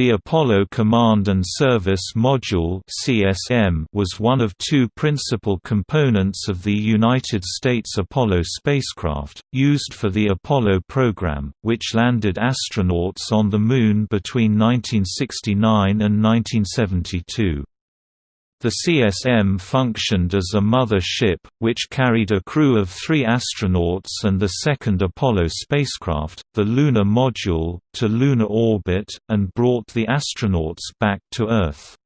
The Apollo Command and Service Module was one of two principal components of the United States Apollo spacecraft, used for the Apollo program, which landed astronauts on the Moon between 1969 and 1972. The CSM functioned as a mother ship, which carried a crew of three astronauts and the second Apollo spacecraft, the Lunar Module, to lunar orbit, and brought the astronauts back to Earth.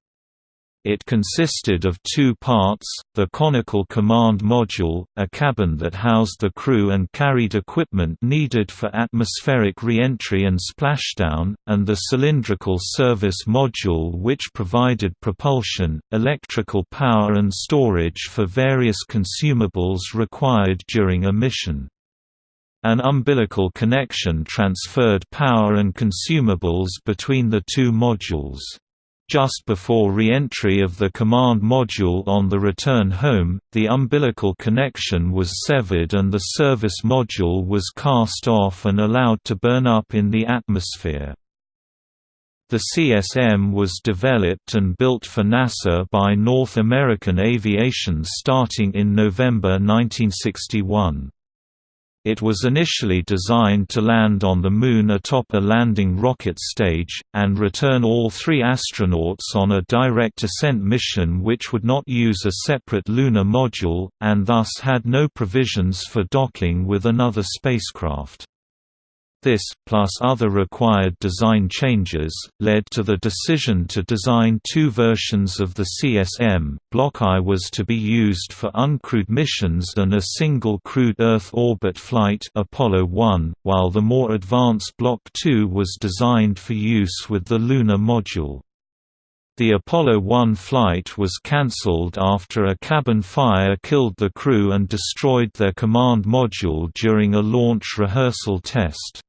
It consisted of two parts, the conical command module, a cabin that housed the crew and carried equipment needed for atmospheric re-entry and splashdown, and the cylindrical service module which provided propulsion, electrical power and storage for various consumables required during a mission. An umbilical connection transferred power and consumables between the two modules. Just before re-entry of the command module on the return home, the umbilical connection was severed and the service module was cast off and allowed to burn up in the atmosphere. The CSM was developed and built for NASA by North American Aviation starting in November 1961. It was initially designed to land on the Moon atop a landing rocket stage, and return all three astronauts on a direct ascent mission which would not use a separate lunar module, and thus had no provisions for docking with another spacecraft. This, plus other required design changes, led to the decision to design two versions of the CSM. Block I was to be used for uncrewed missions and a single crewed Earth orbit flight Apollo 1, while the more advanced Block II was designed for use with the lunar module. The Apollo 1 flight was cancelled after a cabin fire killed the crew and destroyed their command module during a launch rehearsal test.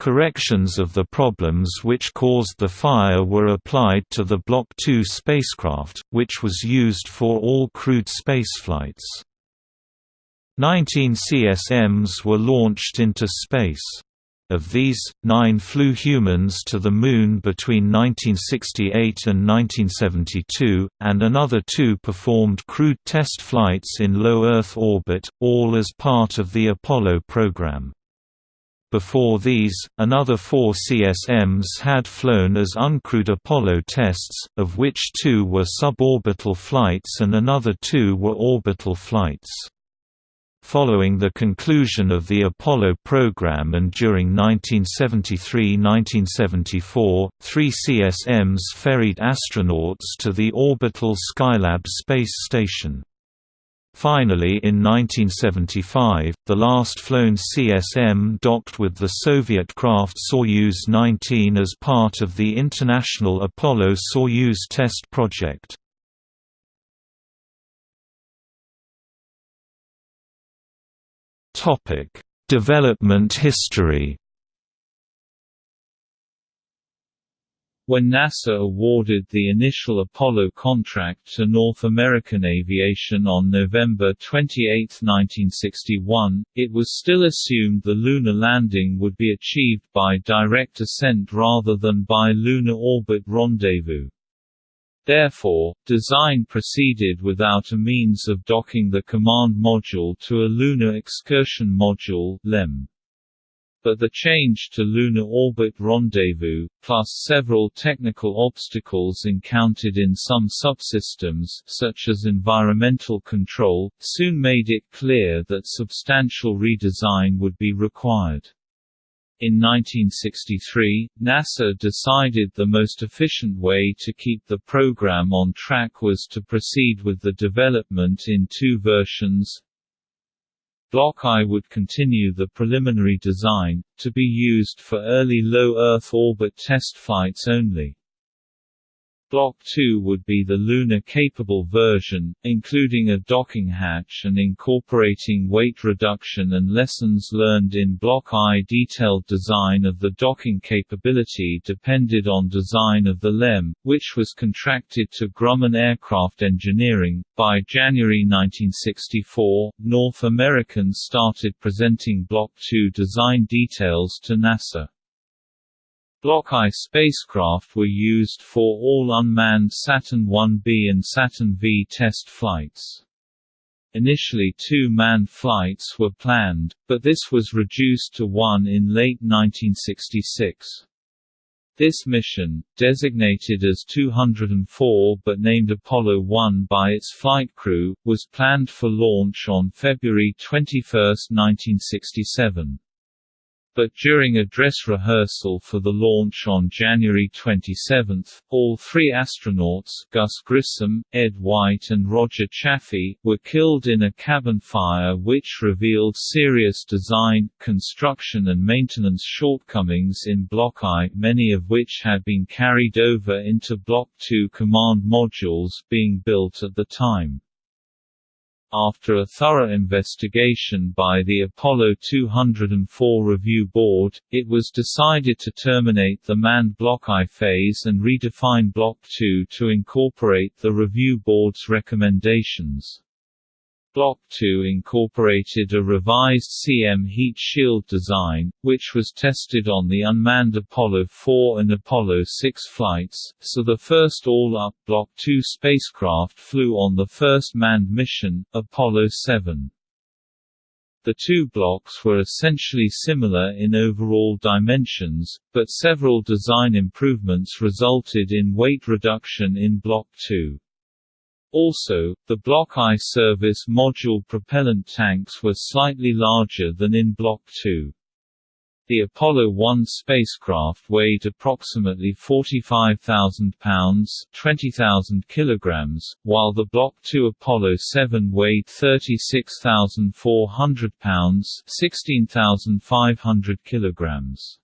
Corrections of the problems which caused the fire were applied to the Block II spacecraft, which was used for all crewed spaceflights. Nineteen CSMs were launched into space. Of these, nine flew humans to the Moon between 1968 and 1972, and another two performed crewed test flights in low Earth orbit, all as part of the Apollo program. Before these, another four CSMs had flown as uncrewed Apollo tests, of which two were suborbital flights and another two were orbital flights. Following the conclusion of the Apollo program and during 1973–1974, three CSMs ferried astronauts to the orbital Skylab space station. Finally in 1975, the last flown CSM docked with the Soviet craft Soyuz 19 as part of the International Apollo-Soyuz test project. Development history When NASA awarded the initial Apollo contract to North American Aviation on November 28, 1961, it was still assumed the lunar landing would be achieved by direct ascent rather than by lunar orbit rendezvous. Therefore, design proceeded without a means of docking the command module to a Lunar Excursion Module LEM but the change to lunar orbit rendezvous, plus several technical obstacles encountered in some subsystems such as environmental control, soon made it clear that substantial redesign would be required. In 1963, NASA decided the most efficient way to keep the program on track was to proceed with the development in two versions, Block I would continue the preliminary design, to be used for early low Earth orbit test flights only. Block 2 would be the lunar-capable version, including a docking hatch and incorporating weight reduction and lessons learned in Block I. Detailed design of the docking capability depended on design of the LEM, which was contracted to Grumman Aircraft Engineering. By January 1964, North Americans started presenting Block 2 design details to NASA. Block I spacecraft were used for all unmanned Saturn 1B and Saturn V test flights. Initially two manned flights were planned, but this was reduced to one in late 1966. This mission, designated as 204 but named Apollo 1 by its flight crew, was planned for launch on February 21, 1967 but during a dress rehearsal for the launch on January 27, all three astronauts Gus Grissom, Ed White and Roger Chaffee were killed in a cabin fire which revealed serious design, construction and maintenance shortcomings in Block I many of which had been carried over into Block II command modules being built at the time. After a thorough investigation by the Apollo 204 Review Board, it was decided to terminate the manned Block I phase and redefine Block II to incorporate the Review Board's recommendations. Block II incorporated a revised CM heat shield design, which was tested on the unmanned Apollo 4 and Apollo 6 flights, so the first all-up Block II spacecraft flew on the first manned mission, Apollo 7. The two blocks were essentially similar in overall dimensions, but several design improvements resulted in weight reduction in Block II. Also, the Block I service module propellant tanks were slightly larger than in Block II. The Apollo 1 spacecraft weighed approximately 45,000 pounds (20,000 kilograms), while the Block II Apollo 7 weighed 36,400 pounds (16,500 kilograms).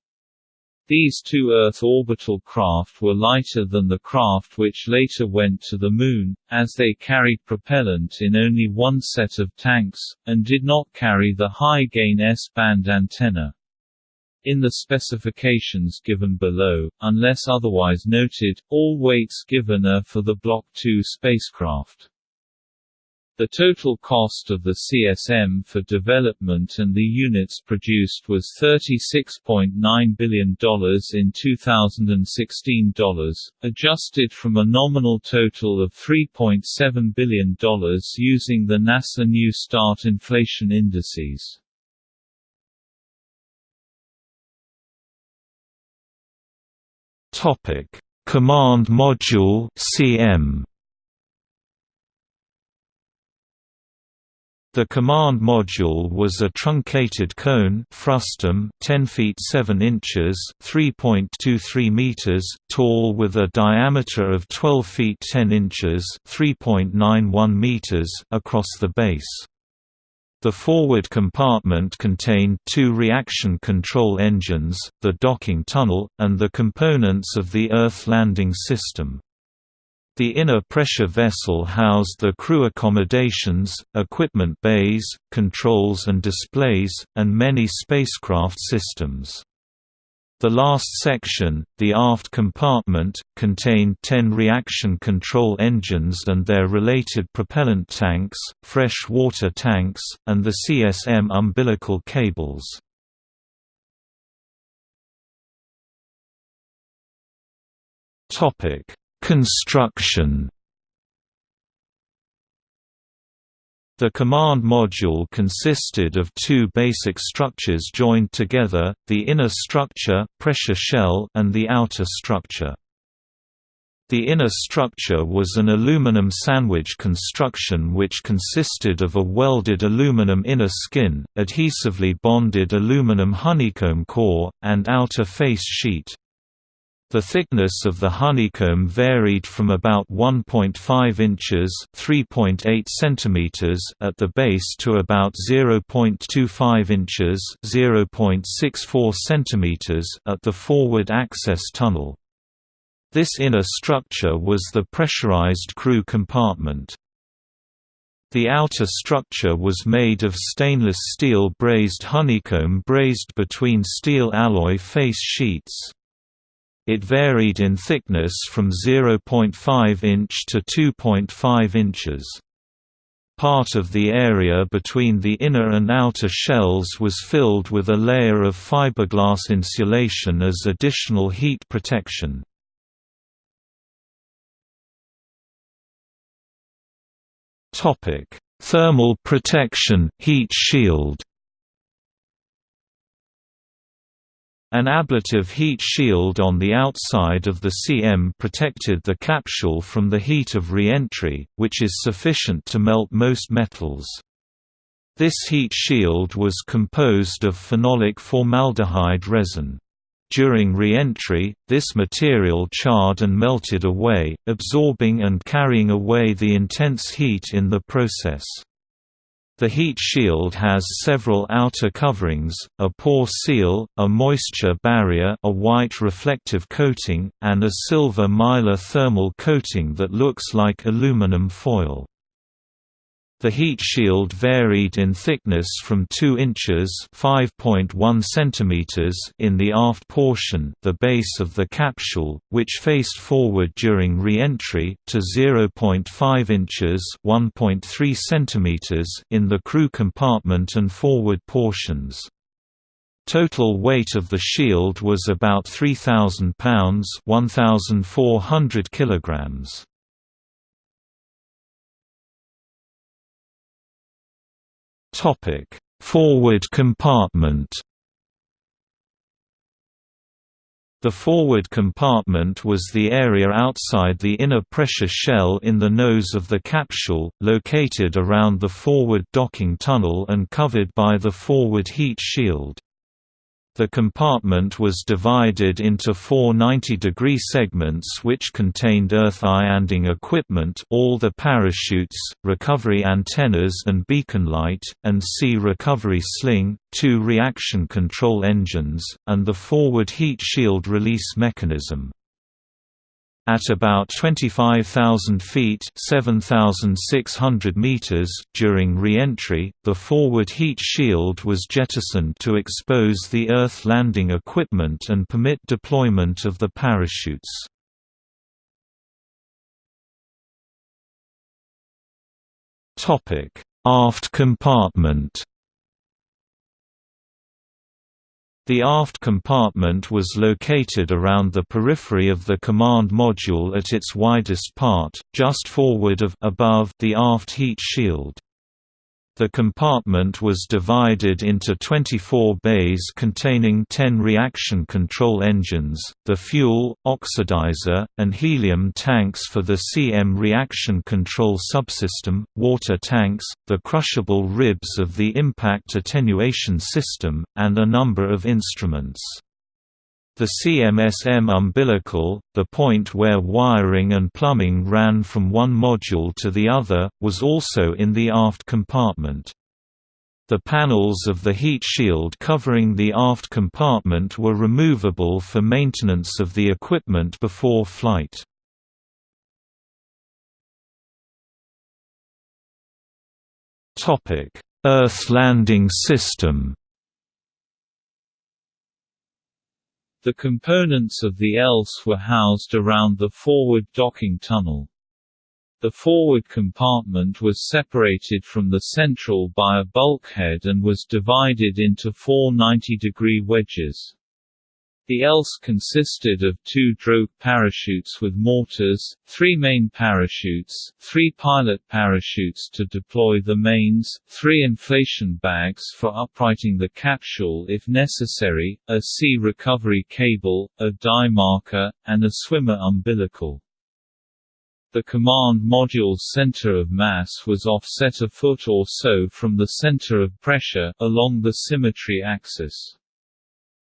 These two Earth orbital craft were lighter than the craft which later went to the Moon, as they carried propellant in only one set of tanks, and did not carry the high-gain S-band antenna. In the specifications given below, unless otherwise noted, all weights given are for the Block II spacecraft. The total cost of the CSM for development and the units produced was $36.9 billion in 2016 dollars, adjusted from a nominal total of $3.7 billion using the NASA New Start inflation indices. Command Module CM The command module was a truncated cone frustum 10 feet 7 inches 3.23 meters tall with a diameter of 12 feet 10 inches 3.91 meters across the base. The forward compartment contained two reaction control engines, the docking tunnel, and the components of the Earth landing system. The inner pressure vessel housed the crew accommodations, equipment bays, controls and displays, and many spacecraft systems. The last section, the aft compartment, contained 10 reaction control engines and their related propellant tanks, fresh water tanks, and the CSM umbilical cables. Topic: Construction The command module consisted of two basic structures joined together, the inner structure pressure shell and the outer structure. The inner structure was an aluminum sandwich construction which consisted of a welded aluminum inner skin, adhesively bonded aluminum honeycomb core, and outer face sheet. The thickness of the honeycomb varied from about 1.5 inches (3.8 centimeters) at the base to about 0.25 inches (0.64 centimeters) at the forward access tunnel. This inner structure was the pressurized crew compartment. The outer structure was made of stainless steel brazed honeycomb brazed between steel alloy face sheets. It varied in thickness from 0.5 inch to 2.5 inches. Part of the area between the inner and outer shells was filled with a layer of fiberglass insulation as additional heat protection. Thermal protection heat shield. An ablative heat shield on the outside of the CM protected the capsule from the heat of re-entry, which is sufficient to melt most metals. This heat shield was composed of phenolic formaldehyde resin. During re-entry, this material charred and melted away, absorbing and carrying away the intense heat in the process. The heat shield has several outer coverings, a pore seal, a moisture barrier a white reflective coating, and a silver mylar thermal coating that looks like aluminum foil. The heat shield varied in thickness from 2 inches (5.1 cm) in the aft portion, the base of the capsule, which faced forward during re-entry, to 0.5 inches (1.3 cm) in the crew compartment and forward portions. Total weight of the shield was about 3,000 pounds (1,400 kilograms). Topic: Forward compartment. The forward compartment was the area outside the inner pressure shell in the nose of the capsule, located around the forward docking tunnel and covered by the forward heat shield. The compartment was divided into four 90-degree segments which contained earth ianding equipment all the parachutes, recovery antennas and beacon light, and sea recovery sling, two reaction control engines, and the forward heat shield release mechanism. At about 25,000 feet (7,600 meters) during re-entry, the forward heat shield was jettisoned to expose the Earth landing equipment and permit deployment of the parachutes. Aft compartment The aft compartment was located around the periphery of the command module at its widest part, just forward of above the aft heat shield. The compartment was divided into 24 bays containing 10 reaction control engines, the fuel, oxidizer, and helium tanks for the CM reaction control subsystem, water tanks, the crushable ribs of the impact attenuation system, and a number of instruments. The CMSM umbilical, the point where wiring and plumbing ran from one module to the other, was also in the aft compartment. The panels of the heat shield covering the aft compartment were removable for maintenance of the equipment before flight. Earth landing system The components of the ELS were housed around the forward docking tunnel. The forward compartment was separated from the central by a bulkhead and was divided into four 90-degree wedges. The ELS consisted of two drogue parachutes with mortars, three main parachutes, three pilot parachutes to deploy the mains, three inflation bags for uprighting the capsule if necessary, a sea recovery cable, a dive marker, and a swimmer umbilical. The command module's center of mass was offset a foot or so from the center of pressure, along the symmetry axis.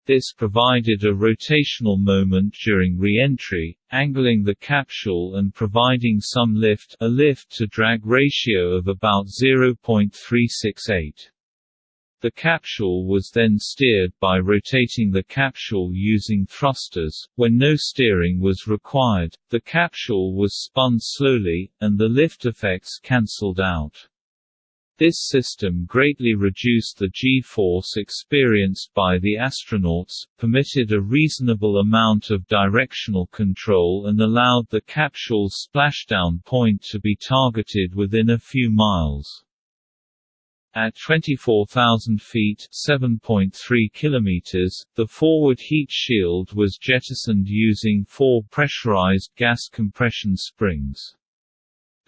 This provided a rotational moment during re-entry, angling the capsule and providing some lift a lift-to-drag ratio of about 0.368. The capsule was then steered by rotating the capsule using thrusters. When no steering was required, the capsule was spun slowly, and the lift effects cancelled out. This system greatly reduced the G-force experienced by the astronauts, permitted a reasonable amount of directional control and allowed the capsule's splashdown point to be targeted within a few miles. At 24,000 feet (7.3 kilometers), the forward heat shield was jettisoned using four pressurized gas compression springs.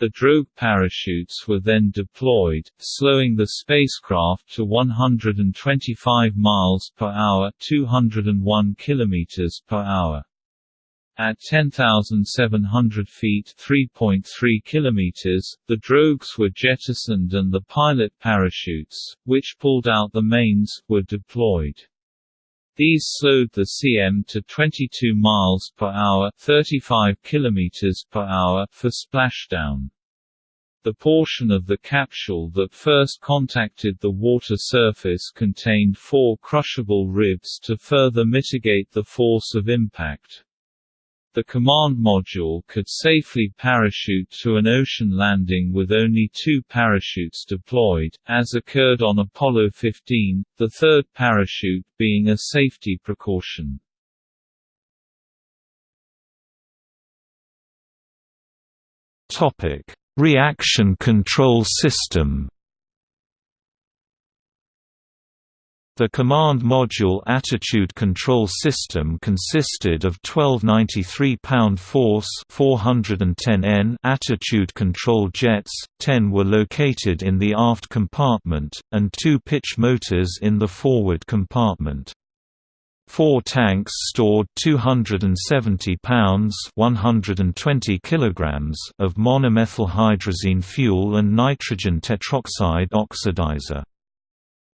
The drogue parachutes were then deployed, slowing the spacecraft to 125 miles per hour (201 kilometers per hour). At 10,700 feet (3.3 kilometers), the drogues were jettisoned and the pilot parachutes, which pulled out the mains, were deployed. These slowed the CM to 22 miles per hour (35 kilometers per hour) for splashdown. The portion of the capsule that first contacted the water surface contained four crushable ribs to further mitigate the force of impact. The command module could safely parachute to an ocean landing with only two parachutes deployed, as occurred on Apollo 15, the third parachute being a safety precaution. Reaction control system The Command Module Attitude Control System consisted of 12 93-pound force 410 N attitude control jets, 10 were located in the aft compartment, and two pitch motors in the forward compartment. Four tanks stored 270 pounds 120 kilograms of monomethylhydrazine fuel and nitrogen tetroxide oxidizer.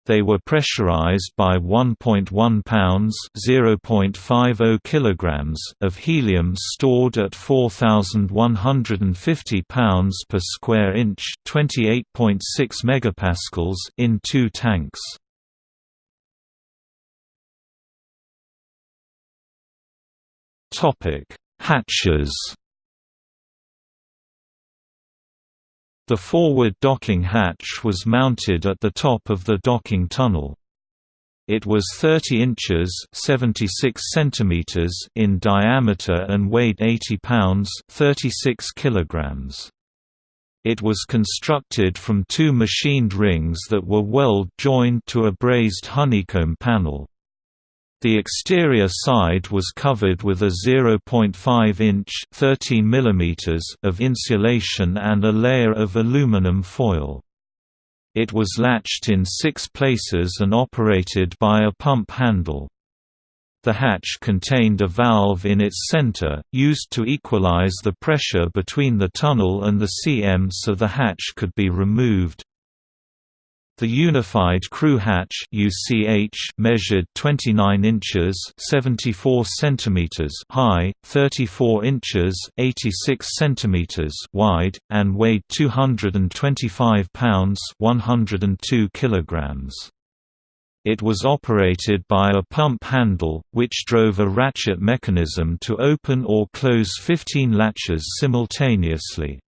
They were pressurized by 1.1 pounds (0.50 kilograms) of helium stored at 4150 pounds per square inch, 28.6 megapascals in two tanks. Topic: Hatches The forward docking hatch was mounted at the top of the docking tunnel. It was 30 inches 76 centimeters in diameter and weighed 80 pounds 36 kilograms. It was constructed from two machined rings that were weld joined to a brazed honeycomb panel. The exterior side was covered with a 0.5-inch (13 mm) of insulation and a layer of aluminum foil. It was latched in six places and operated by a pump handle. The hatch contained a valve in its center, used to equalize the pressure between the tunnel and the CM so the hatch could be removed. The Unified Crew Hatch (UCH) measured 29 inches (74 centimeters) high, 34 inches (86 centimeters) wide, and weighed 225 pounds (102 kilograms). It was operated by a pump handle, which drove a ratchet mechanism to open or close 15 latches simultaneously.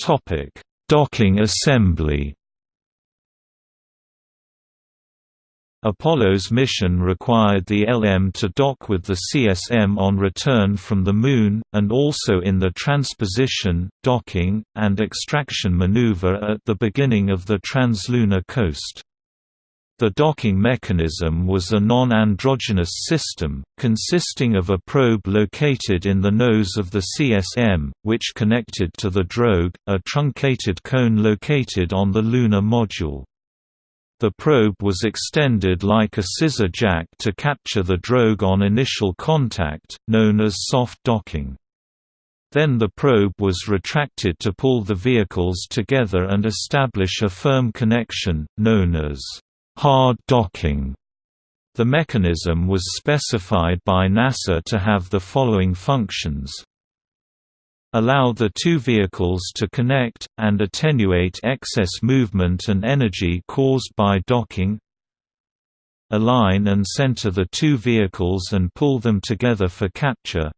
Topic: Docking assembly. Apollo's mission required the LM to dock with the CSM on return from the Moon, and also in the transposition, docking, and extraction maneuver at the beginning of the translunar coast. The docking mechanism was a non-androgynous system, consisting of a probe located in the nose of the CSM, which connected to the drogue, a truncated cone located on the lunar module. The probe was extended like a scissor jack to capture the drogue on initial contact, known as soft docking. Then the probe was retracted to pull the vehicles together and establish a firm connection, known as hard docking. The mechanism was specified by NASA to have the following functions. Allow the two vehicles to connect, and attenuate excess movement and energy caused by docking. Align and center the two vehicles and pull them together for capture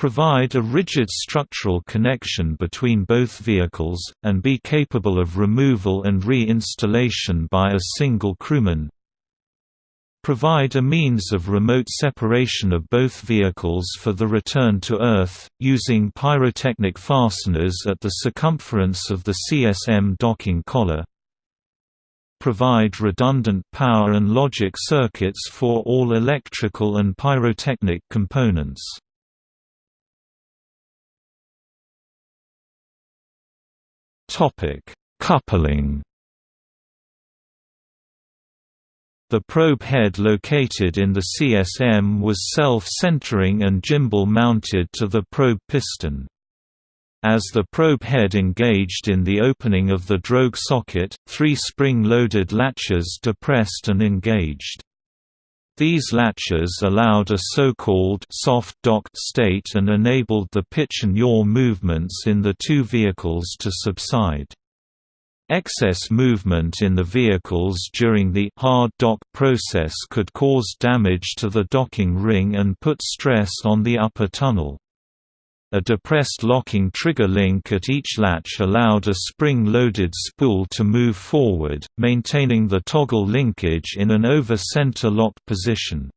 provide a rigid structural connection between both vehicles, and be capable of removal and re-installation by a single crewman provide a means of remote separation of both vehicles for the return to Earth, using pyrotechnic fasteners at the circumference of the CSM docking collar provide redundant power and logic circuits for all electrical and pyrotechnic components. Coupling The probe head located in the CSM was self-centering and gimbal-mounted to the probe piston. As the probe head engaged in the opening of the drogue socket, three spring-loaded latches depressed and engaged. These latches allowed a so-called soft dock state and enabled the pitch and yaw movements in the two vehicles to subside. Excess movement in the vehicles during the hard dock process could cause damage to the docking ring and put stress on the upper tunnel. A depressed locking trigger link at each latch allowed a spring-loaded spool to move forward, maintaining the toggle linkage in an over-center locked position.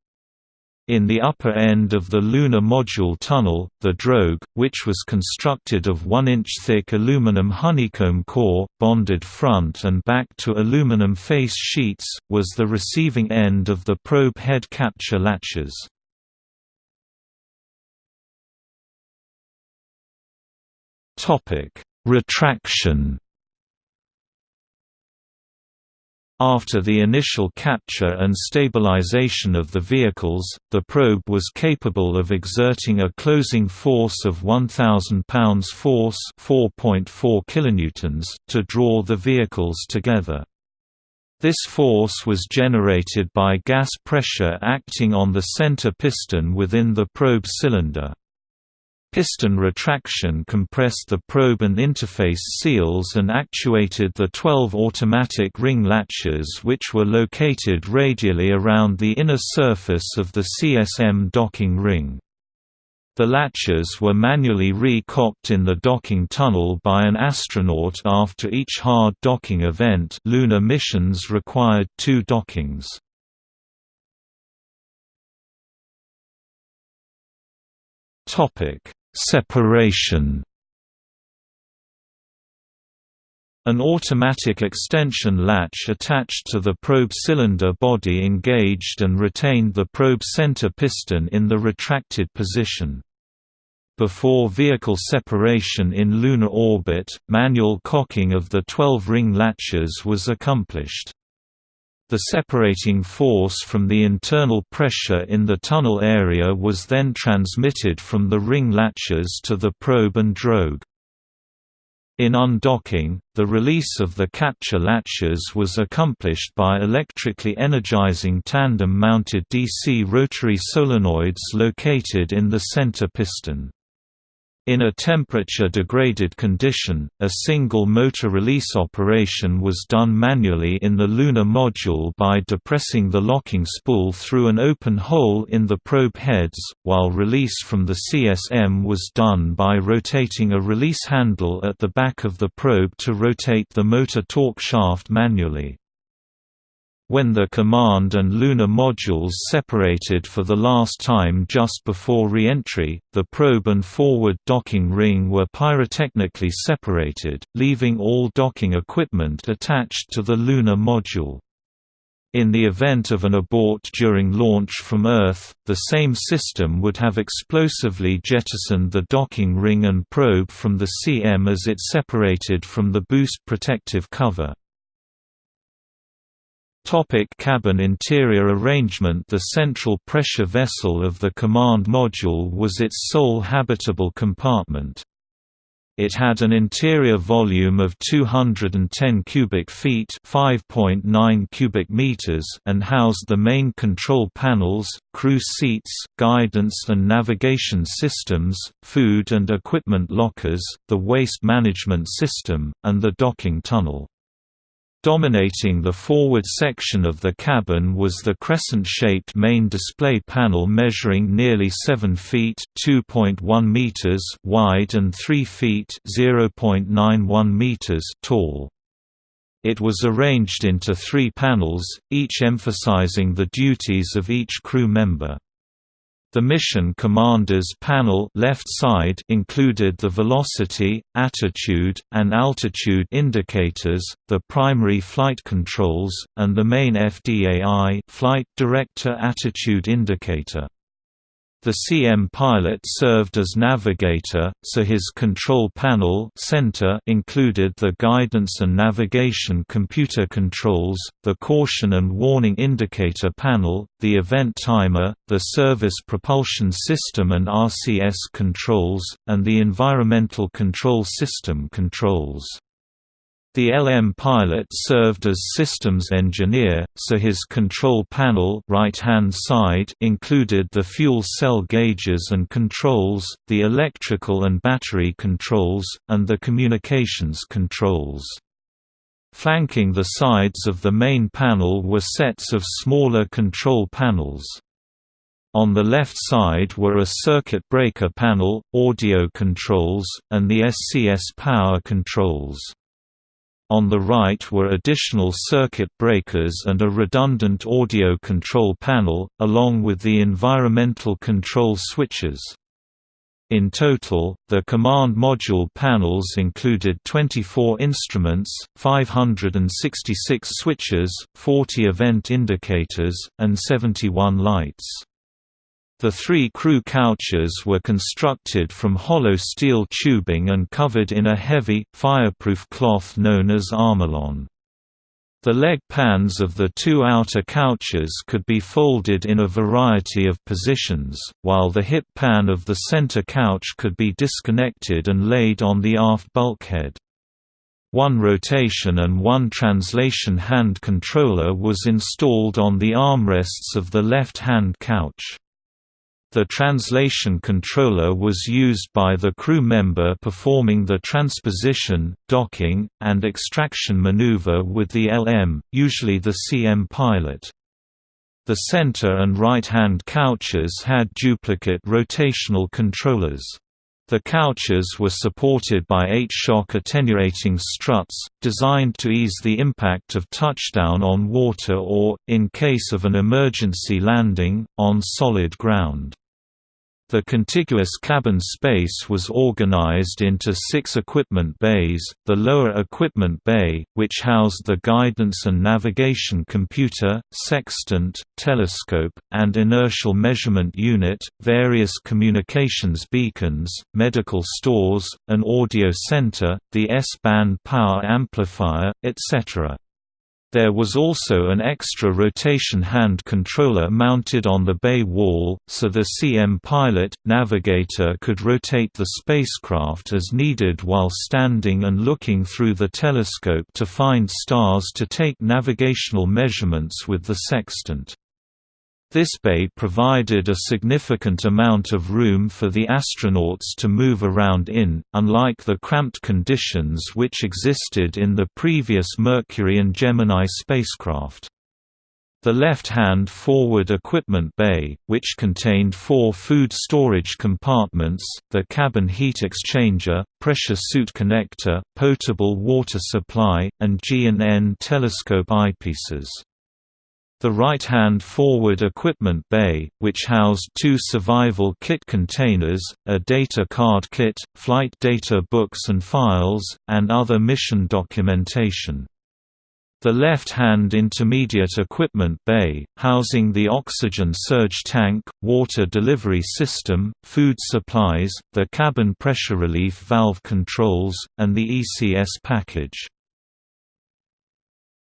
In the upper end of the lunar module tunnel, the drogue, which was constructed of 1-inch thick aluminum honeycomb core, bonded front and back to aluminum face sheets, was the receiving end of the probe head capture latches. Topic: Retraction. After the initial capture and stabilization of the vehicles, the probe was capable of exerting a closing force of 1000 pounds force, 4.4 kilonewtons, to draw the vehicles together. This force was generated by gas pressure acting on the center piston within the probe cylinder. Piston retraction compressed the probe and interface seals and actuated the 12 automatic ring latches which were located radially around the inner surface of the CSM docking ring. The latches were manually re-cocked in the docking tunnel by an astronaut after each hard docking event lunar missions required two dockings. Topic Separation An automatic extension latch attached to the probe cylinder body engaged and retained the probe center piston in the retracted position. Before vehicle separation in lunar orbit, manual cocking of the 12-ring latches was accomplished. The separating force from the internal pressure in the tunnel area was then transmitted from the ring latches to the probe and drogue. In undocking, the release of the capture latches was accomplished by electrically energizing tandem-mounted DC rotary solenoids located in the center piston. In a temperature-degraded condition, a single motor release operation was done manually in the lunar module by depressing the locking spool through an open hole in the probe heads, while release from the CSM was done by rotating a release handle at the back of the probe to rotate the motor torque shaft manually. When the command and lunar modules separated for the last time just before re-entry, the probe and forward docking ring were pyrotechnically separated, leaving all docking equipment attached to the lunar module. In the event of an abort during launch from Earth, the same system would have explosively jettisoned the docking ring and probe from the CM as it separated from the boost protective cover. Topic cabin interior arrangement The central pressure vessel of the command module was its sole habitable compartment. It had an interior volume of 210 cubic feet (5.9 cubic meters) and housed the main control panels, crew seats, guidance and navigation systems, food and equipment lockers, the waste management system, and the docking tunnel. Dominating the forward section of the cabin was the crescent-shaped main display panel measuring nearly 7 feet (2.1 meters) wide and 3 feet (0.91 meters) tall. It was arranged into three panels, each emphasizing the duties of each crew member. The mission commander's panel left side included the velocity, attitude, and altitude indicators, the primary flight controls, and the main FDAI flight director attitude indicator. The CM pilot served as navigator, so his control panel center included the guidance and navigation computer controls, the caution and warning indicator panel, the event timer, the service propulsion system and RCS controls, and the environmental control system controls. The LM pilot served as systems engineer, so his control panel right-hand side included the fuel cell gauges and controls, the electrical and battery controls, and the communications controls. Flanking the sides of the main panel were sets of smaller control panels. On the left side were a circuit breaker panel, audio controls, and the SCS power controls. On the right were additional circuit breakers and a redundant audio control panel, along with the environmental control switches. In total, the command module panels included 24 instruments, 566 switches, 40 event indicators, and 71 lights. The three crew couches were constructed from hollow steel tubing and covered in a heavy, fireproof cloth known as Armalon. The leg pans of the two outer couches could be folded in a variety of positions, while the hip pan of the center couch could be disconnected and laid on the aft bulkhead. One rotation and one translation hand controller was installed on the armrests of the left-hand couch. The translation controller was used by the crew member performing the transposition, docking, and extraction maneuver with the LM, usually the CM pilot. The center and right-hand couches had duplicate rotational controllers. The couches were supported by eight-shock attenuating struts, designed to ease the impact of touchdown on water or, in case of an emergency landing, on solid ground. The contiguous cabin space was organized into six equipment bays, the lower equipment bay, which housed the guidance and navigation computer, sextant, telescope, and inertial measurement unit, various communications beacons, medical stores, an audio center, the S-band power amplifier, etc. There was also an extra rotation hand controller mounted on the bay wall, so the CM pilot, navigator could rotate the spacecraft as needed while standing and looking through the telescope to find stars to take navigational measurements with the sextant. This bay provided a significant amount of room for the astronauts to move around in, unlike the cramped conditions which existed in the previous Mercury and Gemini spacecraft. The left-hand forward equipment bay, which contained four food storage compartments, the cabin heat exchanger, pressure suit connector, potable water supply, and G&N telescope eyepieces. The right-hand forward equipment bay, which housed two survival kit containers, a data card kit, flight data books and files, and other mission documentation. The left-hand intermediate equipment bay, housing the oxygen surge tank, water delivery system, food supplies, the cabin pressure relief valve controls, and the ECS package.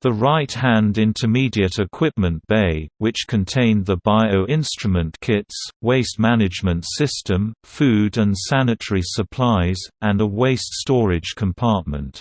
The right-hand intermediate equipment bay, which contained the bio-instrument kits, waste management system, food and sanitary supplies, and a waste storage compartment.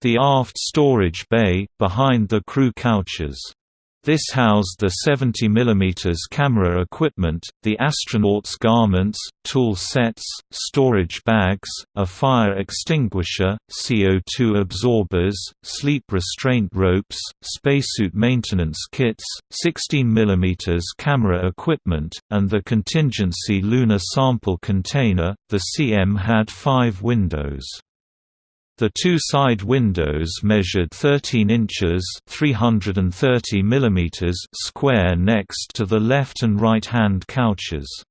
The aft storage bay, behind the crew couches this housed the 70 mm camera equipment, the astronauts' garments, tool sets, storage bags, a fire extinguisher, CO2 absorbers, sleep restraint ropes, spacesuit maintenance kits, 16 mm camera equipment, and the contingency lunar sample container. The CM had five windows. The two side windows measured 13 inches (330 mm) square next to the left and right-hand couches.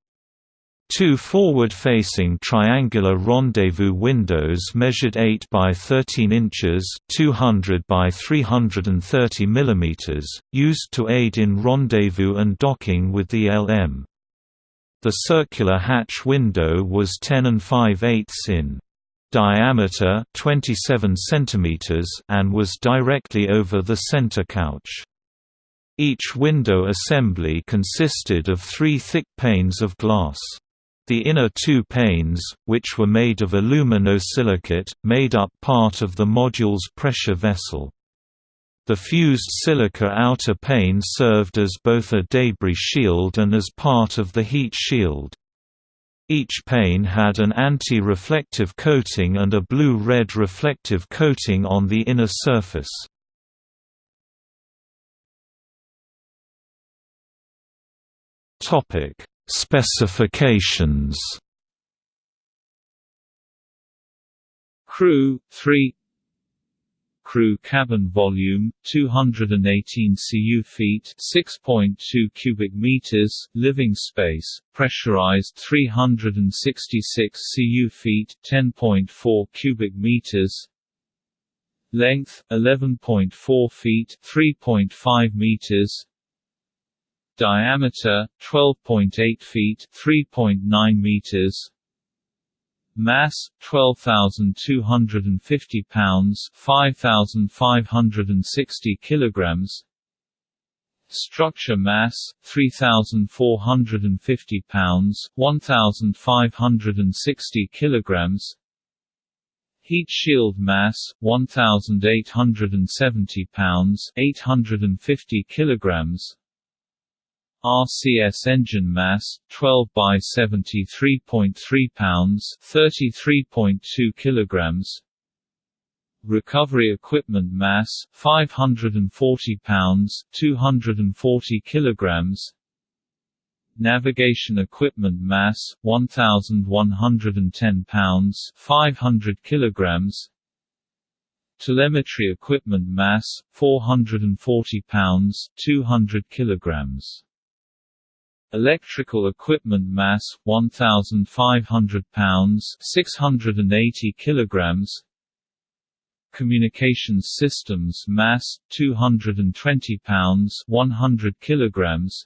Two forward-facing triangular rendezvous windows measured 8 by 13 inches (200 by 330 mm), used to aid in rendezvous and docking with the LM. The circular hatch window was 10 and 5 eighths in diameter 27 cm and was directly over the center couch. Each window assembly consisted of three thick panes of glass. The inner two panes, which were made of aluminosilicate, made up part of the module's pressure vessel. The fused silica outer pane served as both a debris shield and as part of the heat shield. Each pane had an anti-reflective coating and a blue-red reflective coating on the inner surface. Topic: Specifications Crew 3 Crew cabin volume 218 cu feet 6.2 cubic meters living space pressurized 366 cu feet 10.4 cubic meters. Length 11.4 feet 3.5 meters. Diameter 12.8 feet 3.9 meters mass 12250 pounds 5560 kilograms. Structure mass 3450 pounds 1560 kilograms. Heat shield mass 1870 pounds 850 kilograms RCS engine mass 12 by 73.3 pounds 33.2 kilograms. Recovery equipment mass 540 pounds 240 kilograms. Navigation equipment mass 1110 pounds 500 kilograms. Telemetry equipment mass 440 pounds 200 kilograms Electrical equipment mass 1500 pounds 680 kilograms. Communications systems mass 220 pounds 100 kilograms.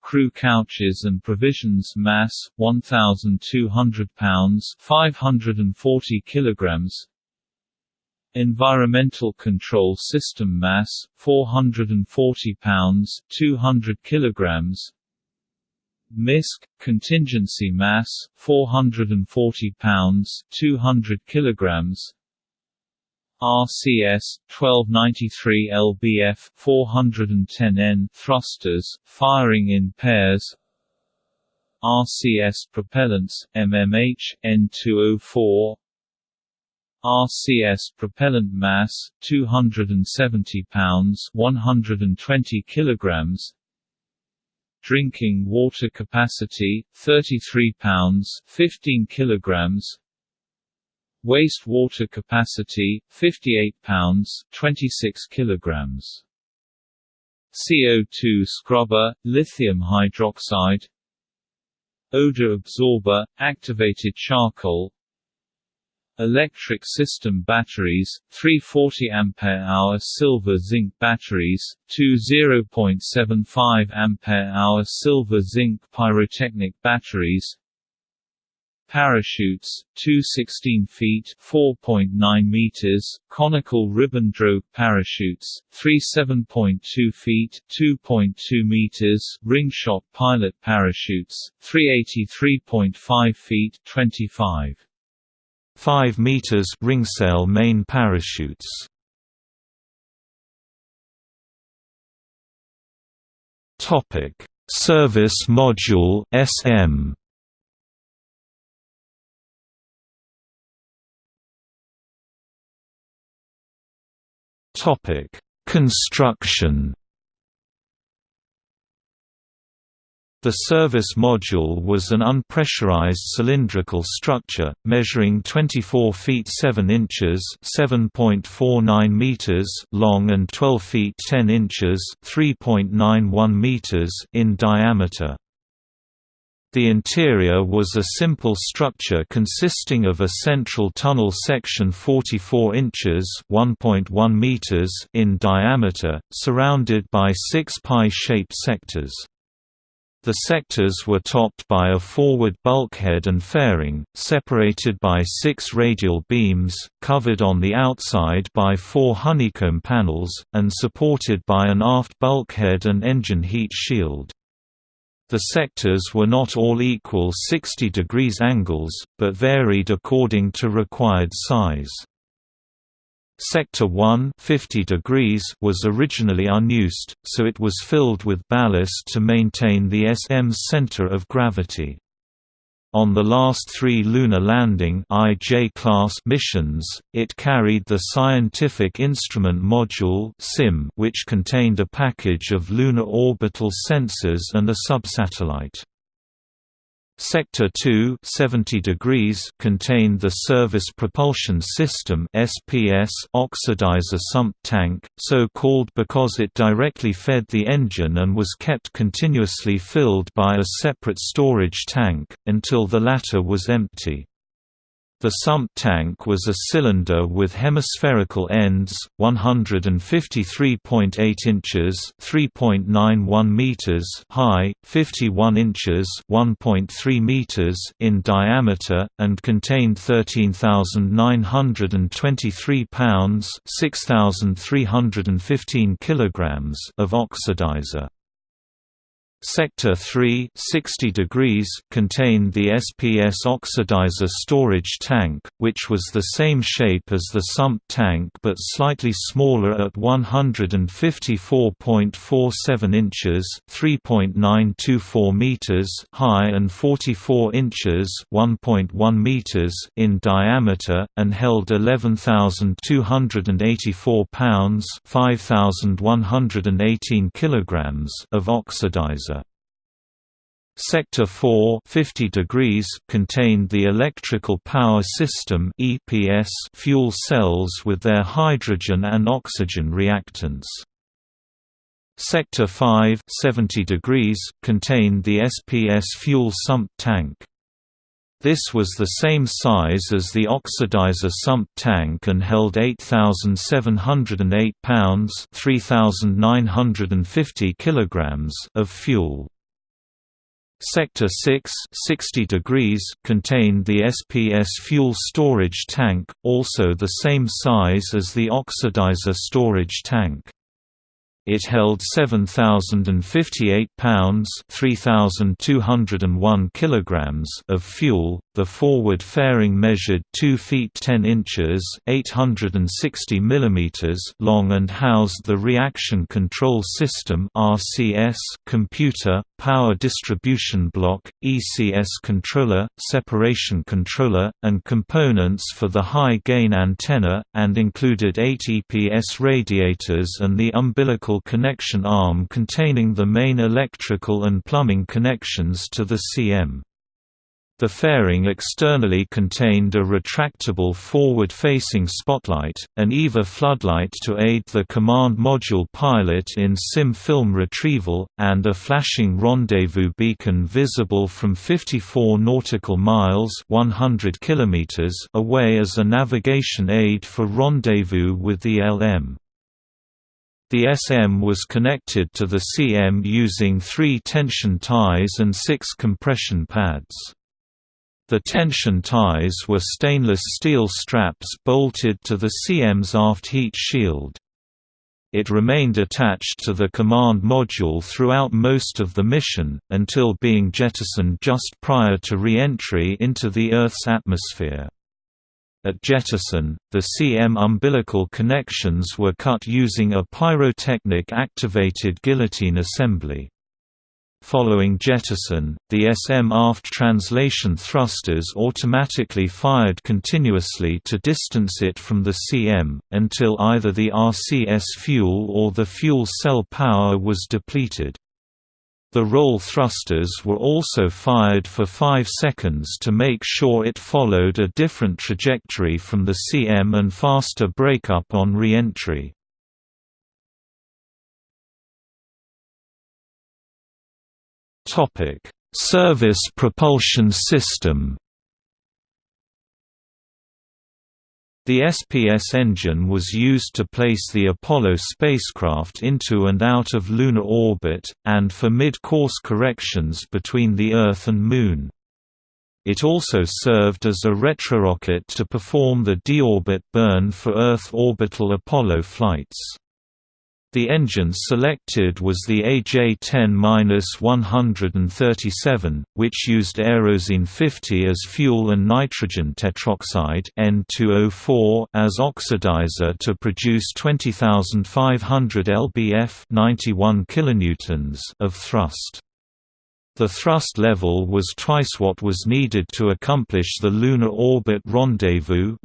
Crew couches and provisions mass 1200 pounds 540 kilograms Environmental Control System mass 440 pounds 200 kilograms. MISC contingency mass 440 pounds 200 kilograms. RCS 1293 lbf 410 N thrusters firing in pairs. RCS propellants MMH N204 RCS propellant mass 270 pounds 120 kilograms. Drinking water capacity 33 pounds 15 kilograms. Waste water capacity 58 pounds 26 kilograms. CO2 scrubber lithium hydroxide. Odor absorber activated charcoal Electric system batteries, 340 Ah silver zinc batteries, two 0.75 Ah silver zinc pyrotechnic batteries. Parachutes, two 16 feet 4.9 meters, conical ribbon drogue parachutes, three 7.2 feet 2.2 meters, ringslot pilot parachutes, three 83.5 feet 25 5 meters ringsail main parachutes. Topic: Service Module SM. Topic: Construction The service module was an unpressurized cylindrical structure, measuring 24 feet 7 inches (7.49 meters) long and 12 feet 10 inches (3.91 meters) in diameter. The interior was a simple structure consisting of a central tunnel section 44 inches (1.1 meters) in diameter, surrounded by six pie-shaped sectors. The sectors were topped by a forward bulkhead and fairing, separated by six radial beams, covered on the outside by four honeycomb panels, and supported by an aft bulkhead and engine heat shield. The sectors were not all equal 60 degrees angles, but varied according to required size. Sector 1 50 degrees was originally unused, so it was filled with ballast to maintain the SM's center of gravity. On the last three lunar landing IJ class missions, it carried the Scientific Instrument Module (SIM), which contained a package of lunar orbital sensors and a subsatellite. Sector 2 70 degrees contained the Service Propulsion System SPS oxidizer sump tank, so called because it directly fed the engine and was kept continuously filled by a separate storage tank, until the latter was empty. The sump tank was a cylinder with hemispherical ends, 153.8 inches (3.91 meters) high, 51 inches (1.3 meters) in diameter, and contained 13,923 pounds (6,315 kilograms) of oxidizer. Sector 3 60 degrees contained the SPS oxidizer storage tank, which was the same shape as the sump tank but slightly smaller at 154.47 inches (3.924 meters) high and 44 inches (1.1 meters) in diameter, and held 11,284 pounds (5,118 kilograms) of oxidizer. Sector 4 50 degrees contained the electrical power system EPS fuel cells with their hydrogen and oxygen reactants. Sector 5 70 degrees contained the SPS fuel sump tank. This was the same size as the oxidizer sump tank and held 8708 pounds 3950 kilograms of fuel. Sector 6 60 degrees contained the SPS fuel storage tank, also the same size as the oxidizer storage tank. It held 7,058 pounds (3,201 kilograms) of fuel. The forward fairing measured 2 feet 10 inches (860 millimeters) long and housed the reaction control system (RCS) computer, power distribution block, ECS controller, separation controller, and components for the high gain antenna, and included 8 EPS radiators and the umbilical connection arm containing the main electrical and plumbing connections to the CM. The fairing externally contained a retractable forward-facing spotlight, an EVA floodlight to aid the command module pilot in SIM film retrieval, and a flashing rendezvous beacon visible from 54 nautical miles 100 kilometers away as a navigation aid for rendezvous with the LM. The SM was connected to the CM using three tension ties and six compression pads. The tension ties were stainless steel straps bolted to the CM's aft heat shield. It remained attached to the command module throughout most of the mission, until being jettisoned just prior to re-entry into the Earth's atmosphere. At jettison, the CM umbilical connections were cut using a pyrotechnic-activated guillotine assembly. Following jettison, the SM aft translation thrusters automatically fired continuously to distance it from the CM, until either the RCS fuel or the fuel cell power was depleted. The roll thrusters were also fired for 5 seconds to make sure it followed a different trajectory from the CM and faster breakup on re-entry. Service propulsion system The SPS engine was used to place the Apollo spacecraft into and out of lunar orbit, and for mid-course corrections between the Earth and Moon. It also served as a retrorocket to perform the deorbit burn for Earth orbital Apollo flights. The engine selected was the AJ10-137, which used Aerozine 50 as fuel and nitrogen tetroxide N2O4 as oxidizer to produce 20,500 lbf 91 kilonewtons of thrust. The thrust level was twice what was needed to accomplish the Lunar Orbit Rendezvous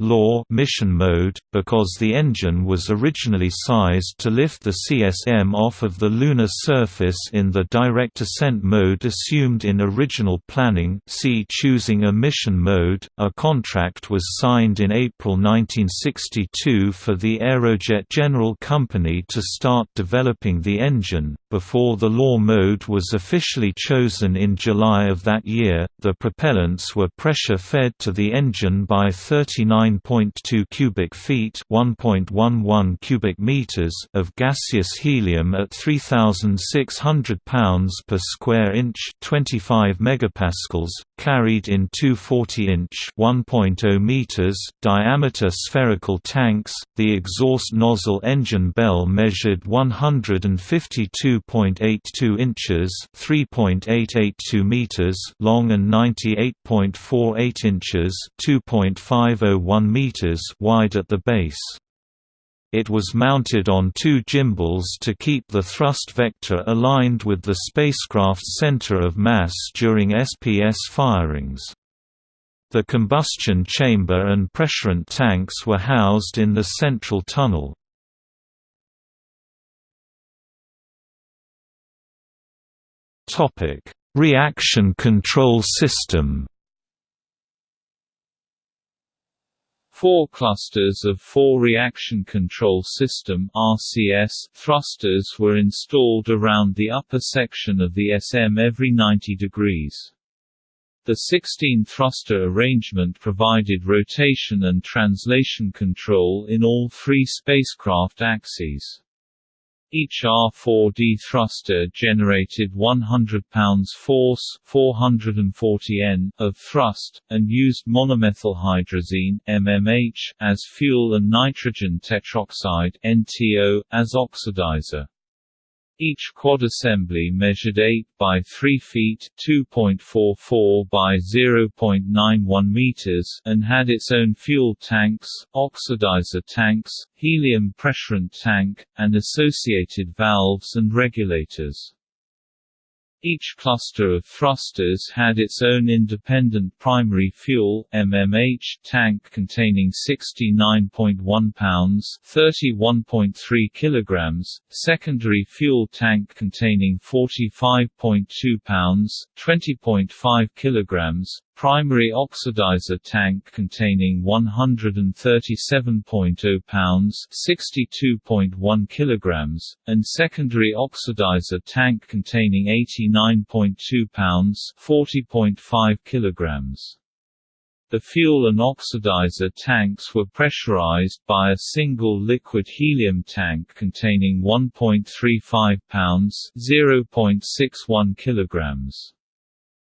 mission mode, because the engine was originally sized to lift the CSM off of the lunar surface in the direct ascent mode assumed in original planning see choosing a mission mode. A contract was signed in April 1962 for the Aerojet General Company to start developing the engine, before the LOR mode was officially chosen in July of that year, the propellants were pressure-fed to the engine by 39.2 cubic feet (1.11 cubic meters) of gaseous helium at 3,600 pounds per square inch (25 megapascals), carried in two 40-inch (1.0 meters) diameter spherical tanks. The exhaust nozzle engine bell measured 152.82 inches (3.882 meters) long and 98.48 inches (2.501 meters) wide at the base. It was mounted on two gimbals to keep the thrust vector aligned with the spacecraft's center of mass during SPS firings. The combustion chamber and pressurant tanks were housed in the central tunnel. Topic: Reaction Control System. Four clusters of four reaction control system (RCS) thrusters were installed around the upper section of the SM every 90 degrees. The 16 thruster arrangement provided rotation and translation control in all three spacecraft axes. Each R4D thruster generated 100 pounds force 440 N of thrust, and used monomethylhydrazine MMH as fuel and nitrogen tetroxide NTO as oxidizer. Each quad assembly measured 8 by 3 feet (2.44 by 0.91 meters) and had its own fuel tanks, oxidizer tanks, helium pressurant tank, and associated valves and regulators. Each cluster of thrusters had its own independent primary fuel MMH tank containing 69.1 pounds (31.3 kilograms), secondary fuel tank containing 45.2 pounds (20.5 kilograms), primary oxidizer tank containing 137.0 pounds (62.1 kilograms), and secondary oxidizer tank containing 89.2 pounds (40.5 kilograms). The fuel and oxidizer tanks were pressurized by a single liquid helium tank containing 1.35 pounds (0.61 kilograms).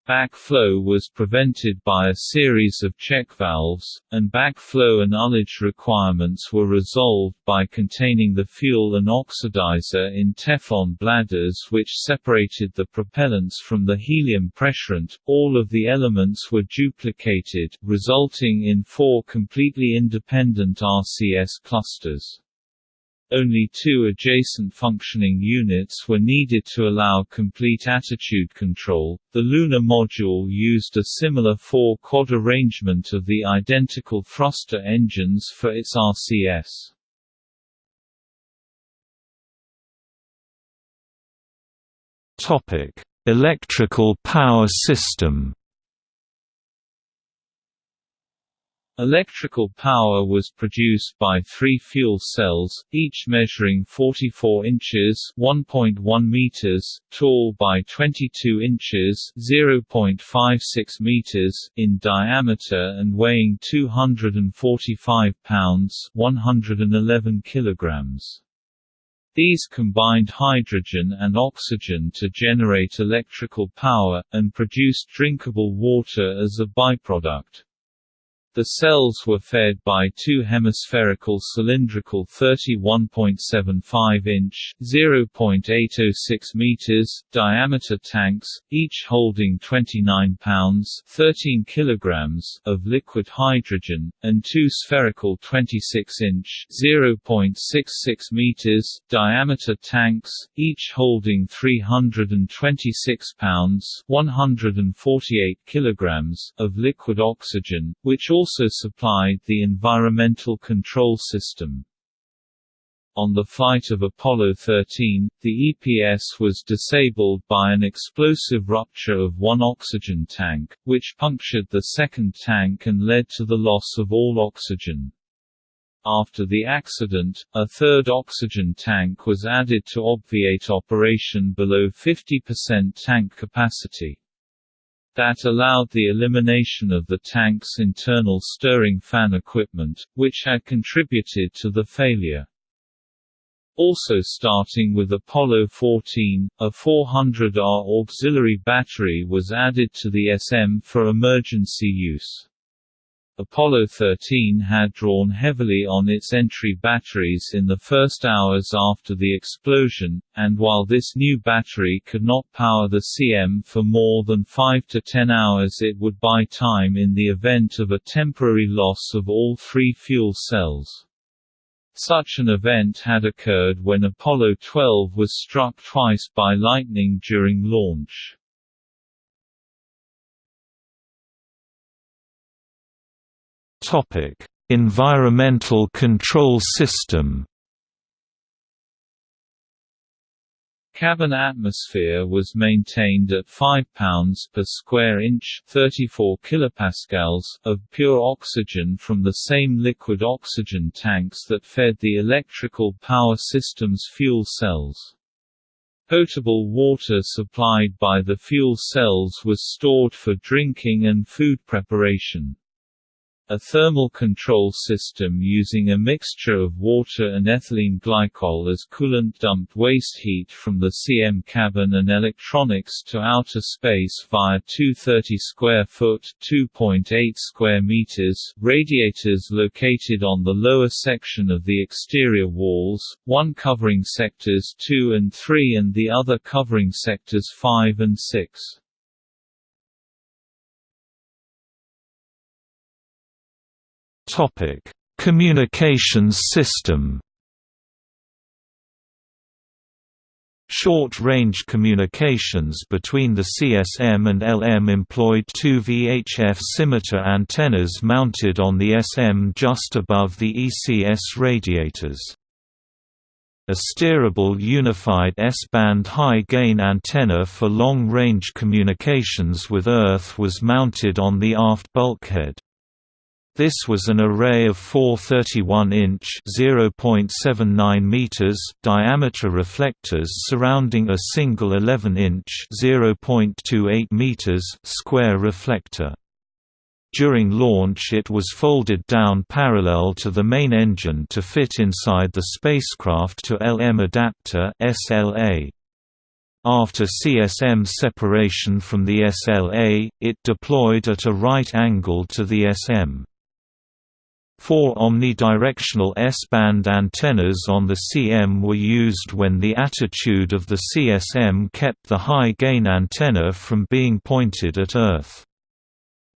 Backflow was prevented by a series of check valves, and backflow and ullage requirements were resolved by containing the fuel and oxidizer in Teflon bladders which separated the propellants from the helium pressurant. All of the elements were duplicated, resulting in four completely independent RCS clusters. Only two adjacent functioning units were needed to allow complete attitude control. The lunar module used a similar four-quad arrangement of the identical thruster engines for its RCS. Topic: Electrical power system Electrical power was produced by three fuel cells, each measuring 44 inches (1.1 meters) tall by 22 inches (0.56 meters) in diameter and weighing 245 pounds (111 kilograms). These combined hydrogen and oxygen to generate electrical power, and produced drinkable water as a byproduct. The cells were fed by two hemispherical cylindrical 31.75-inch (0.806 meters) diameter tanks, each holding 29 pounds (13 kilograms) of liquid hydrogen, and two spherical 26-inch (0.66 meters) diameter tanks, each holding 326 pounds (148 kilograms) of liquid oxygen, which also also supplied the environmental control system. On the flight of Apollo 13, the EPS was disabled by an explosive rupture of one oxygen tank, which punctured the second tank and led to the loss of all oxygen. After the accident, a third oxygen tank was added to obviate operation below 50% tank capacity that allowed the elimination of the tank's internal stirring fan equipment, which had contributed to the failure. Also starting with Apollo 14, a 400R auxiliary battery was added to the SM for emergency use. Apollo 13 had drawn heavily on its entry batteries in the first hours after the explosion, and while this new battery could not power the CM for more than 5 to 10 hours it would buy time in the event of a temporary loss of all three fuel cells. Such an event had occurred when Apollo 12 was struck twice by lightning during launch. Environmental control system. Cabin atmosphere was maintained at 5 pounds per square inch, 34 kilopascals of pure oxygen from the same liquid oxygen tanks that fed the electrical power system's fuel cells. Potable water supplied by the fuel cells was stored for drinking and food preparation. A thermal control system using a mixture of water and ethylene glycol as coolant dumped waste heat from the CM cabin and electronics to outer space via 230 square foot (2.8 square meters) radiators located on the lower section of the exterior walls, one covering sectors 2 and 3 and the other covering sectors 5 and 6. Topic: Communications system. Short-range communications between the CSM and LM employed two VHF scimitar antennas mounted on the SM just above the ECS radiators. A steerable unified S-band high-gain antenna for long-range communications with Earth was mounted on the aft bulkhead. This was an array of four 31-inch (0.79 meters) diameter reflectors surrounding a single 11-inch (0.28 meters) square reflector. During launch it was folded down parallel to the main engine to fit inside the spacecraft to LM adapter SLA. After CSM separation from the SLA, it deployed at a right angle to the SM. Four omnidirectional S-band antennas on the CM were used when the attitude of the CSM kept the high-gain antenna from being pointed at Earth.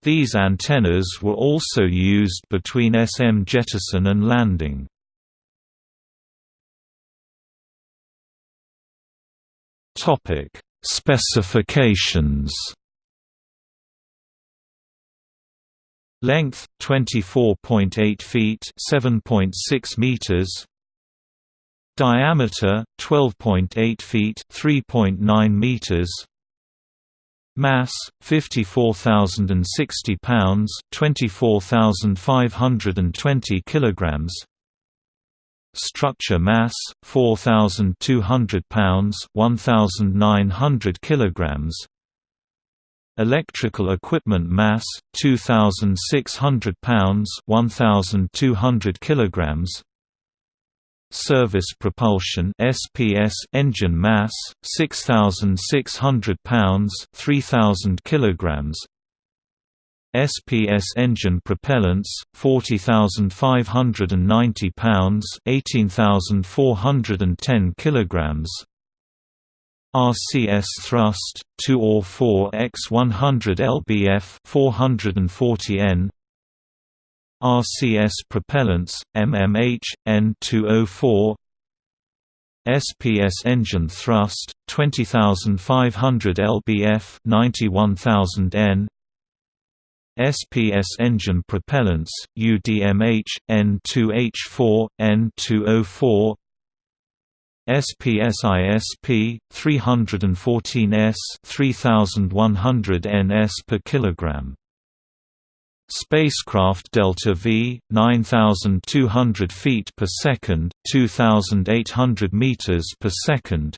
These antennas were also used between SM jettison and landing. Specifications Length 24.8 feet, 7.6 meters. Diameter 12.8 feet, 3.9 meters. Mass 54,060 pounds, 24,520 kilograms. Structure mass 4,200 pounds, 1,900 kilograms. Electrical equipment mass 2,600 pounds, 1,200 kilograms. Service propulsion SPS engine mass 6600 pounds 3000 kilograms SPS engine propellants 40590 pounds 18410 kilograms RCS thrust 2 or 4 x 100 lbf 440 N. RCS propellants, MMH, N204 SPS engine thrust, 20,500 lbf 91,000 N. SPS engine propellants, UDMH, N2H4, N204 SPS ISP, 314 S 3100 ns per kilogram Spacecraft Delta V, 9,200 feet per second, 2,800 meters per second.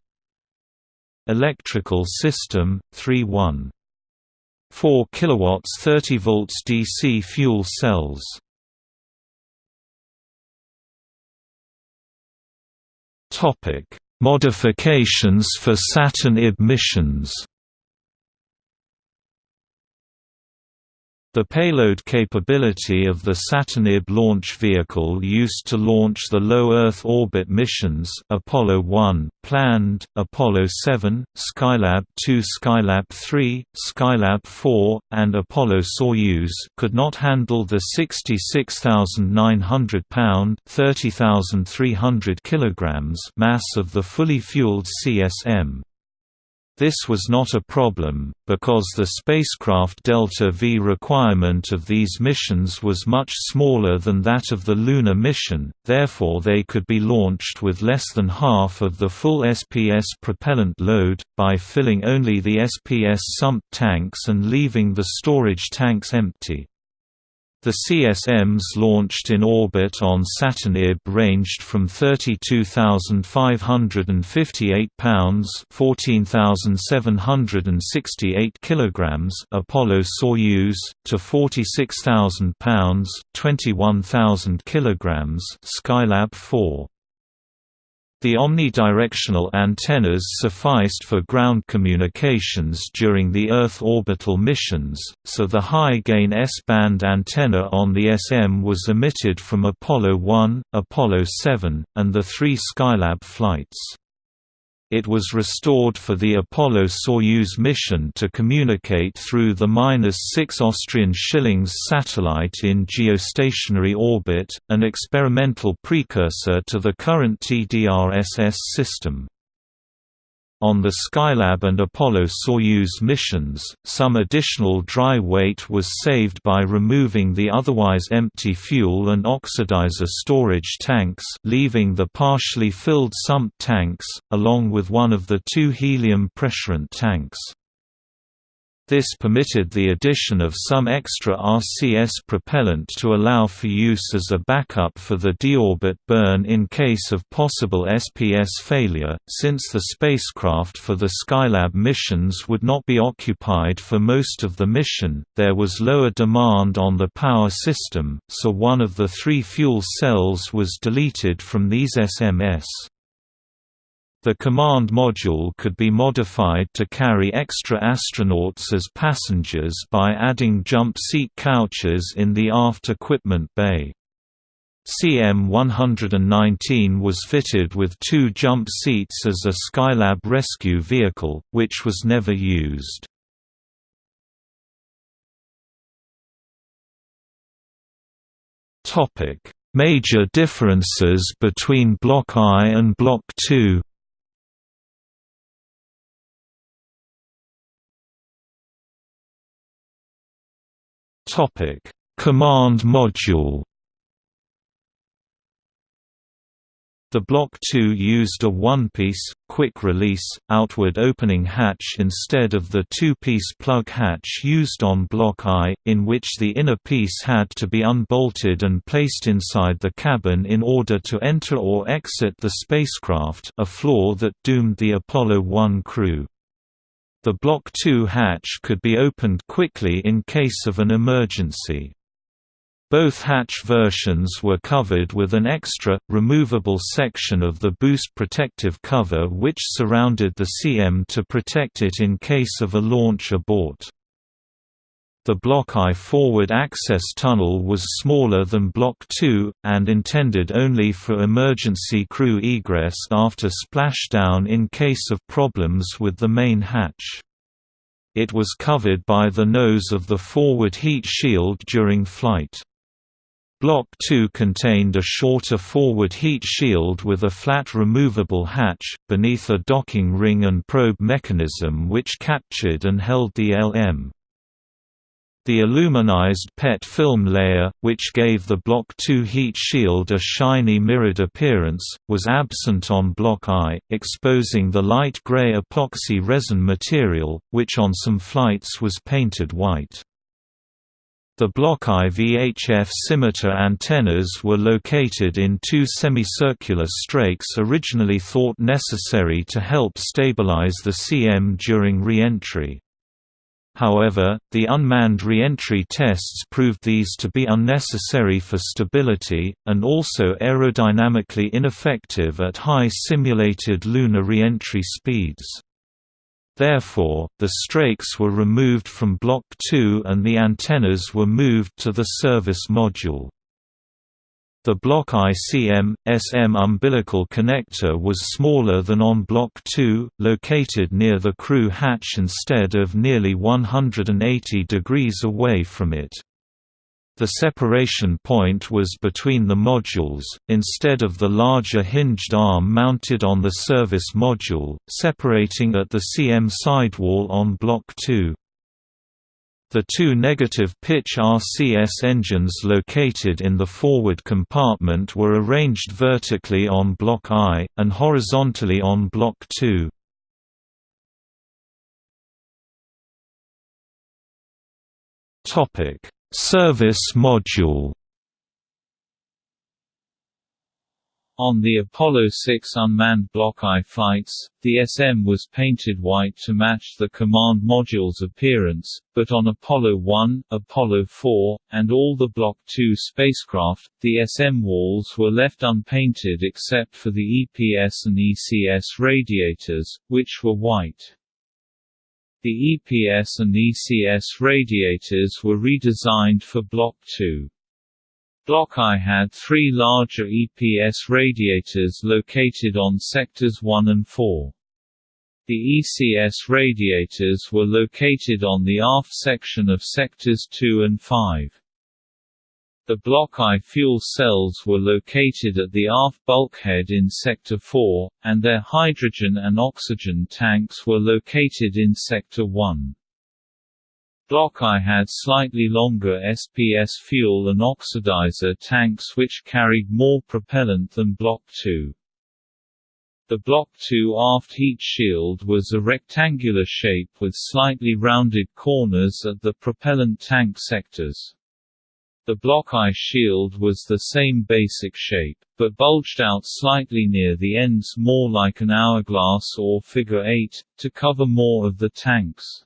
Electrical system 3.1. 4 kilowatts 30 volts DC fuel cells. Topic: Modifications for Saturn missions. The payload capability of the Saturn IB launch vehicle used to launch the low Earth orbit missions Apollo 1, planned, Apollo 7, Skylab 2 Skylab 3, Skylab 4, and Apollo-Soyuz could not handle the 66,900 pound (30,300 kilograms) mass of the fully fueled CSM. This was not a problem, because the spacecraft Delta V requirement of these missions was much smaller than that of the lunar mission, therefore they could be launched with less than half of the full SPS propellant load, by filling only the SPS sump tanks and leaving the storage tanks empty. The CSMs launched in orbit on Saturn IB ranged from 32,558 pounds (14,768 kilograms) Apollo-Soyuz to 46,000 pounds (21,000 kilograms) Skylab 4. The omnidirectional antennas sufficed for ground communications during the Earth orbital missions, so the high-gain S-band antenna on the SM was emitted from Apollo 1, Apollo 7, and the three Skylab flights. It was restored for the Apollo-Soyuz mission to communicate through the ATS-6 satellite in geostationary orbit, an experimental precursor to the current TDRSS system. On the Skylab and Apollo-Soyuz missions, some additional dry weight was saved by removing the otherwise empty fuel and oxidizer storage tanks leaving the partially filled sump tanks, along with one of the two helium pressurant tanks. This permitted the addition of some extra RCS propellant to allow for use as a backup for the deorbit burn in case of possible SPS failure, since the spacecraft for the Skylab missions would not be occupied for most of the mission, there was lower demand on the power system, so one of the three fuel cells was deleted from these SMS. The command module could be modified to carry extra astronauts as passengers by adding jump seat couches in the aft equipment bay. CM-119 was fitted with two jump seats as a Skylab rescue vehicle, which was never used. Major differences between Block I and Block II Topic: Command Module. The Block II used a one-piece, quick-release, outward-opening hatch instead of the two-piece plug hatch used on Block I, in which the inner piece had to be unbolted and placed inside the cabin in order to enter or exit the spacecraft a flaw that doomed the Apollo 1 crew. The Block II hatch could be opened quickly in case of an emergency. Both hatch versions were covered with an extra, removable section of the boost protective cover which surrounded the CM to protect it in case of a launch abort. The Block I forward access tunnel was smaller than Block II, and intended only for emergency crew egress after splashdown in case of problems with the main hatch. It was covered by the nose of the forward heat shield during flight. Block 2 contained a shorter forward heat shield with a flat removable hatch, beneath a docking ring and probe mechanism which captured and held the LM. The aluminized PET film layer, which gave the Block II heat shield a shiny mirrored appearance, was absent on Block I, exposing the light gray epoxy resin material, which on some flights was painted white. The Block I VHF scimitar antennas were located in two semicircular strakes originally thought necessary to help stabilize the CM during re-entry. However, the unmanned re-entry tests proved these to be unnecessary for stability, and also aerodynamically ineffective at high simulated lunar re-entry speeds. Therefore, the strakes were removed from Block 2 and the antennas were moved to the service module. The Block ICM, SM umbilical connector was smaller than on Block 2, located near the crew hatch instead of nearly 180 degrees away from it. The separation point was between the modules, instead of the larger hinged arm mounted on the service module, separating at the CM sidewall on Block 2. The two negative pitch RCS engines located in the forward compartment were arranged vertically on Block I, and horizontally on Block 2. Topic Service module On the Apollo 6 unmanned Block I flights, the SM was painted white to match the command module's appearance, but on Apollo 1, Apollo 4, and all the Block II spacecraft, the SM walls were left unpainted except for the EPS and ECS radiators, which were white. The EPS and ECS radiators were redesigned for Block II. Block I had three larger EPS radiators located on sectors 1 and 4. The ECS radiators were located on the aft section of sectors 2 and 5. The Block I fuel cells were located at the aft bulkhead in Sector 4, and their hydrogen and oxygen tanks were located in Sector 1. Block I had slightly longer SPS fuel and oxidizer tanks which carried more propellant than Block II. The Block II aft heat shield was a rectangular shape with slightly rounded corners at the propellant tank sectors. The Block I shield was the same basic shape, but bulged out slightly near the ends more like an hourglass or figure eight, to cover more of the tanks.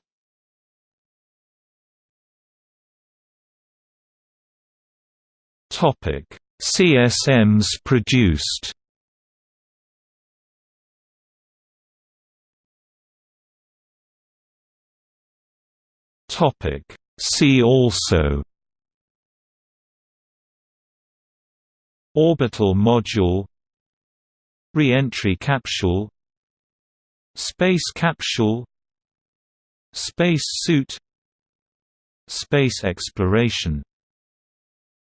CSMs produced. Topic: See also. Orbital module. Re-entry capsule. Space capsule. Space suit. Space exploration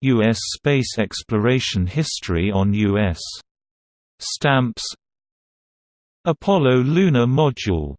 U.S. space exploration history on U.S. stamps Apollo lunar module